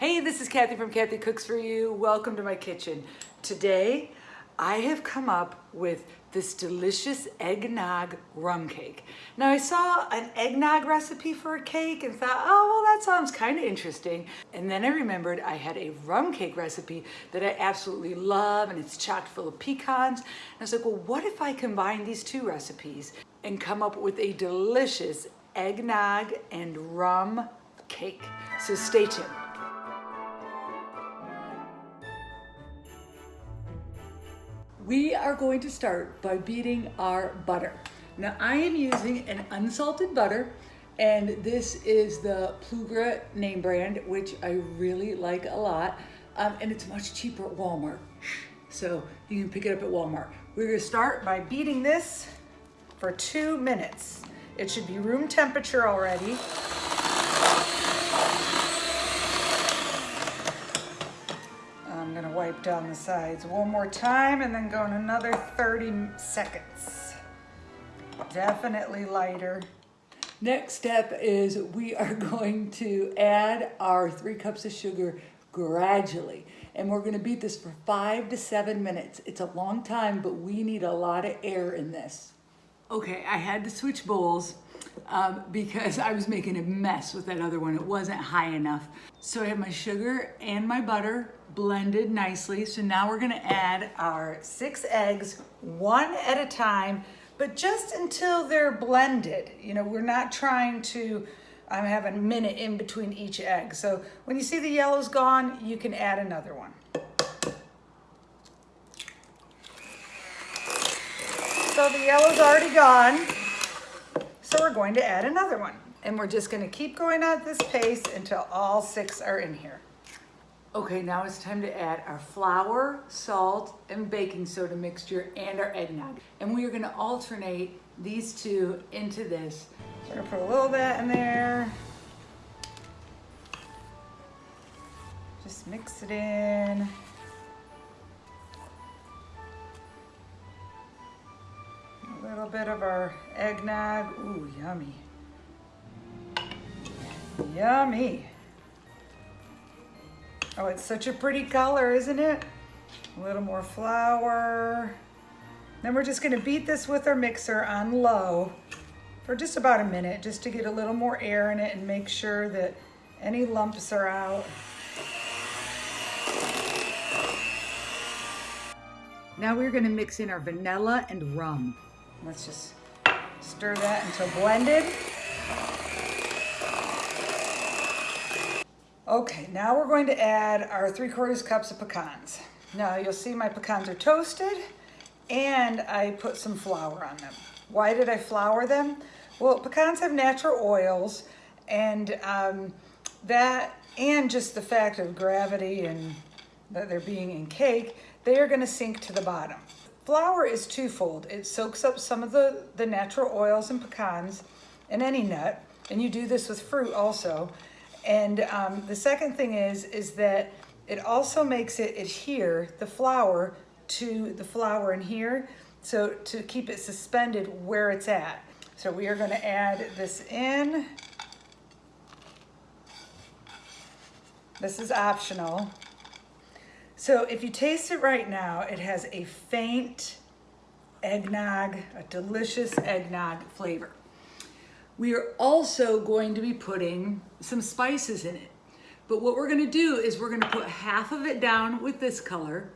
Hey, this is Kathy from Kathy Cooks For You. Welcome to my kitchen. Today, I have come up with this delicious eggnog rum cake. Now I saw an eggnog recipe for a cake and thought, oh, well, that sounds kind of interesting. And then I remembered I had a rum cake recipe that I absolutely love and it's chock full of pecans. And I was like, well, what if I combine these two recipes and come up with a delicious eggnog and rum cake? So stay tuned. We are going to start by beating our butter. Now I am using an unsalted butter and this is the Plugra name brand, which I really like a lot. Um, and it's much cheaper at Walmart. So you can pick it up at Walmart. We're gonna start by beating this for two minutes. It should be room temperature already. Wipe down the sides one more time and then go in another 30 seconds. Definitely lighter. Next step is we are going to add our three cups of sugar gradually. And we're gonna beat this for five to seven minutes. It's a long time, but we need a lot of air in this. Okay, I had to switch bowls um, because I was making a mess with that other one. It wasn't high enough. So I have my sugar and my butter blended nicely. So now we're gonna add our six eggs, one at a time, but just until they're blended. You know, we're not trying to I'm having a minute in between each egg. So when you see the yellow's gone, you can add another one. So the yellow's already gone. So we're going to add another one. And we're just gonna keep going at this pace until all six are in here. Okay, now it's time to add our flour, salt, and baking soda mixture and our eggnog. And we are gonna alternate these two into this. So we're gonna put a little bit in there. Just mix it in. Bit of our eggnog. Ooh, yummy. Yummy. Oh, it's such a pretty color, isn't it? A little more flour. Then we're just gonna beat this with our mixer on low for just about a minute, just to get a little more air in it and make sure that any lumps are out. Now we're gonna mix in our vanilla and rum. Let's just stir that until blended. Okay, now we're going to add our 3 quarters cups of pecans. Now you'll see my pecans are toasted and I put some flour on them. Why did I flour them? Well, pecans have natural oils and um, that and just the fact of gravity and that they're being in cake, they are gonna sink to the bottom. Flour is twofold. It soaks up some of the, the natural oils and pecans and any nut, and you do this with fruit also. And um, the second thing is, is that it also makes it adhere, the flour, to the flour in here, so to keep it suspended where it's at. So we are gonna add this in. This is optional. So if you taste it right now, it has a faint eggnog, a delicious eggnog flavor. We are also going to be putting some spices in it. But what we're gonna do is we're gonna put half of it down with this color,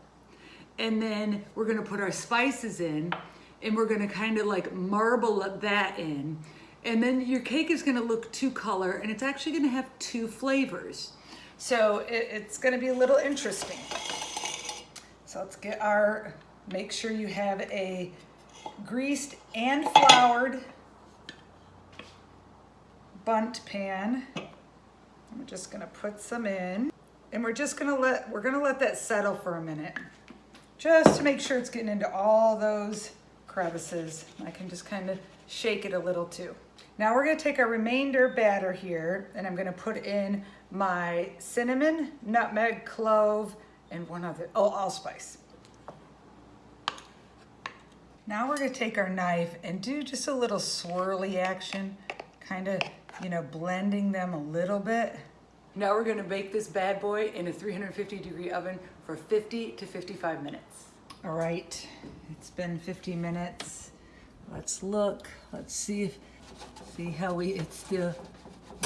and then we're gonna put our spices in, and we're gonna kind of like marble that in. And then your cake is gonna look two color, and it's actually gonna have two flavors. So it, it's gonna be a little interesting. So let's get our, make sure you have a greased and floured Bundt pan. I'm just gonna put some in and we're just gonna let, we're gonna let that settle for a minute just to make sure it's getting into all those crevices. I can just kind of shake it a little too. Now we're gonna take our remainder batter here and I'm gonna put in my cinnamon, nutmeg, clove, and one other, oh, allspice. Now we're gonna take our knife and do just a little swirly action, kind of, you know, blending them a little bit. Now we're gonna bake this bad boy in a 350 degree oven for 50 to 55 minutes. All right, it's been 50 minutes. Let's look, let's see if, see how we, it's still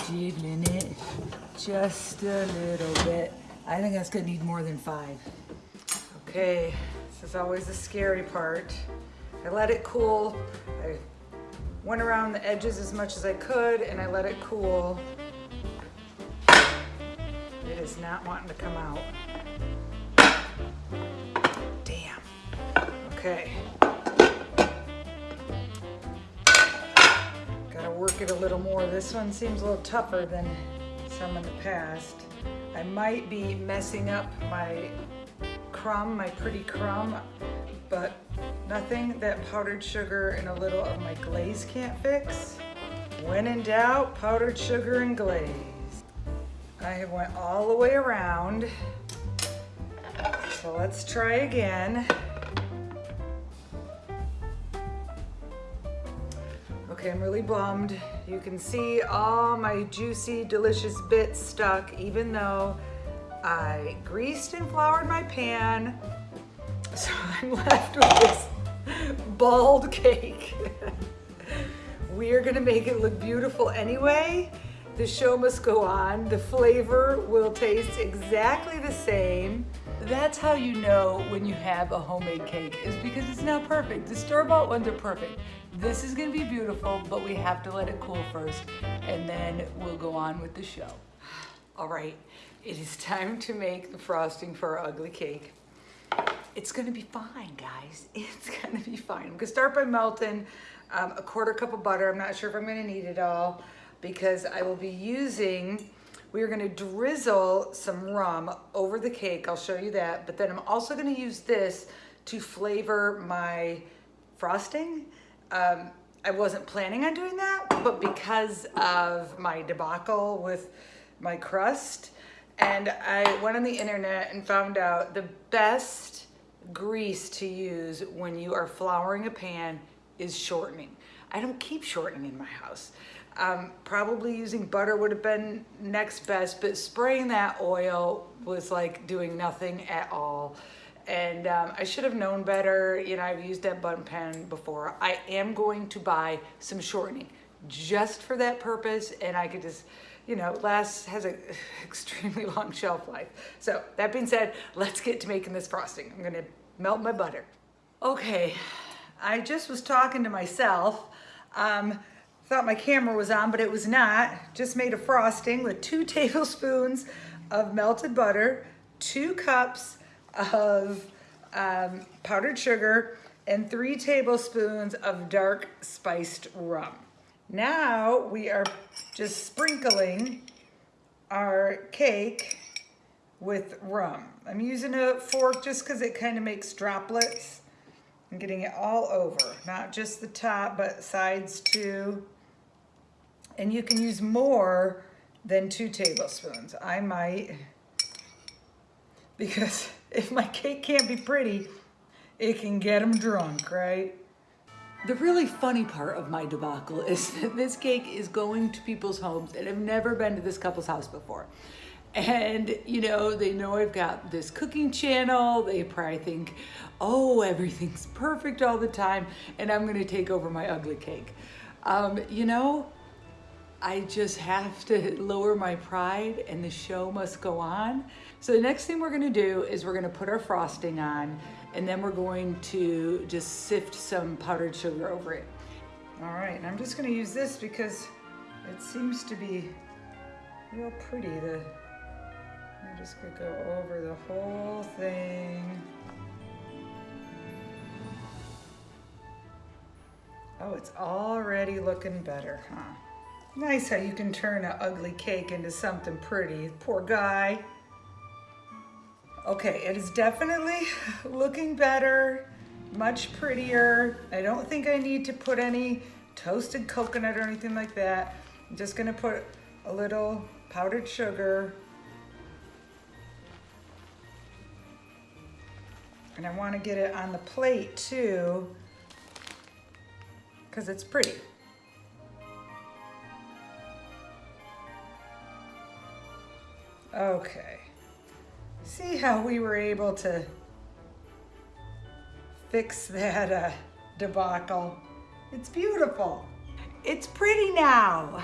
jiggling it just a little bit. I think that's gonna need more than five. Okay, this is always the scary part. I let it cool. I went around the edges as much as I could and I let it cool. It is not wanting to come out. Damn. Okay. It a little more. This one seems a little tougher than some in the past. I might be messing up my crumb, my pretty crumb, but nothing that powdered sugar and a little of my glaze can't fix. When in doubt, powdered sugar and glaze. I have went all the way around. So let's try again. Okay, I'm really bummed. You can see all my juicy, delicious bits stuck, even though I greased and floured my pan. So I'm left with this bald cake. we are gonna make it look beautiful anyway. The show must go on. The flavor will taste exactly the same. That's how you know when you have a homemade cake is because it's not perfect. The store-bought ones are perfect. This is gonna be beautiful, but we have to let it cool first and then we'll go on with the show. All right, it is time to make the frosting for our ugly cake. It's gonna be fine, guys. It's gonna be fine. I'm gonna start by melting um, a quarter cup of butter. I'm not sure if I'm gonna need it all because I will be using, we are gonna drizzle some rum over the cake. I'll show you that. But then I'm also gonna use this to flavor my frosting. Um, I wasn't planning on doing that, but because of my debacle with my crust, and I went on the internet and found out the best grease to use when you are flouring a pan is shortening. I don't keep shortening in my house. Um, probably using butter would have been next best, but spraying that oil was like doing nothing at all. And um, I should have known better. You know, I've used that Bundt pan before. I am going to buy some shortening just for that purpose. And I could just, you know, lasts, has an extremely long shelf life. So that being said, let's get to making this frosting. I'm gonna melt my butter. Okay, I just was talking to myself. Um, Thought my camera was on, but it was not. Just made a frosting with two tablespoons of melted butter, two cups of um, powdered sugar, and three tablespoons of dark spiced rum. Now we are just sprinkling our cake with rum. I'm using a fork just because it kind of makes droplets. I'm getting it all over, not just the top, but sides too and you can use more than two tablespoons. I might, because if my cake can't be pretty, it can get them drunk, right? The really funny part of my debacle is that this cake is going to people's homes that have never been to this couple's house before. And, you know, they know I've got this cooking channel. They probably think, oh, everything's perfect all the time, and I'm gonna take over my ugly cake. Um, you know, I just have to lower my pride and the show must go on. So the next thing we're gonna do is we're gonna put our frosting on and then we're going to just sift some powdered sugar over it. All right, and I'm just gonna use this because it seems to be real pretty. The, I'm just gonna go over the whole thing. Oh, it's already looking better, huh? Nice how you can turn an ugly cake into something pretty. Poor guy. Okay, it is definitely looking better, much prettier. I don't think I need to put any toasted coconut or anything like that. I'm just gonna put a little powdered sugar. And I wanna get it on the plate too, because it's pretty. Okay. See how we were able to fix that uh, debacle? It's beautiful. It's pretty now.